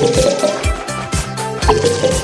Thank you.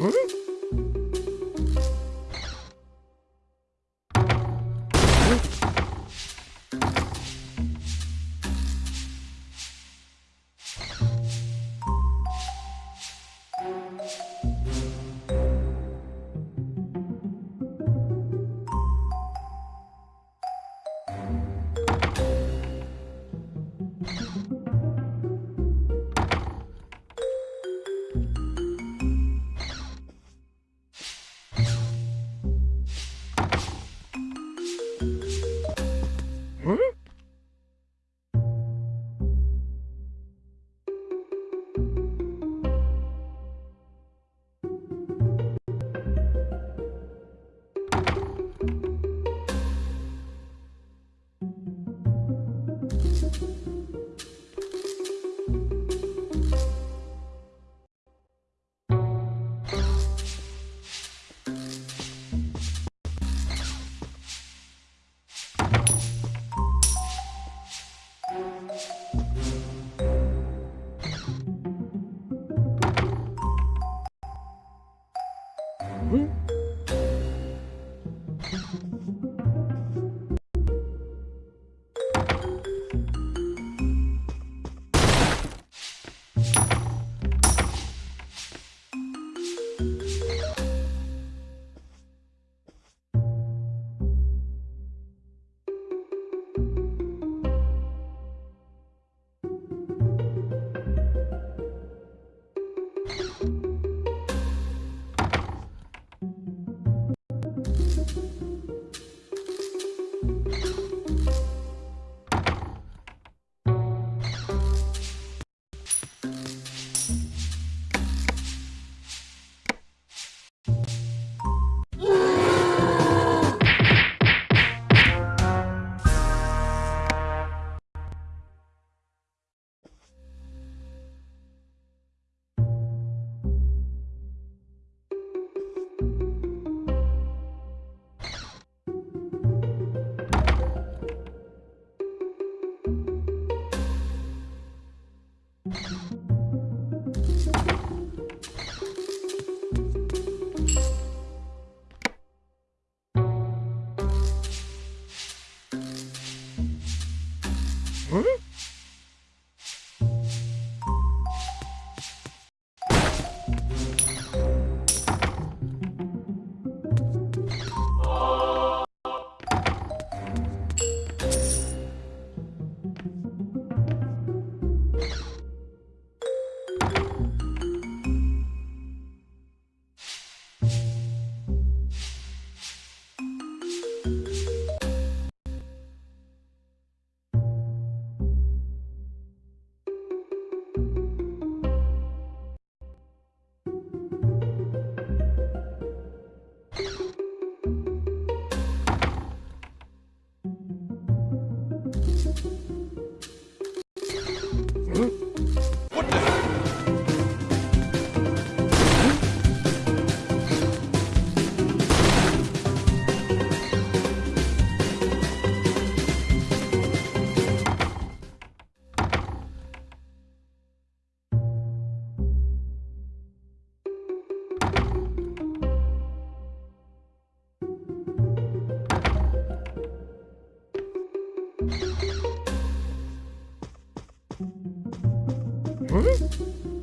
응? Hmm?